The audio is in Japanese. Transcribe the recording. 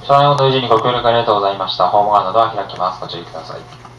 初来の同時にご協力ありがとうございました。ホーム側なドは開きます。ご注意ください。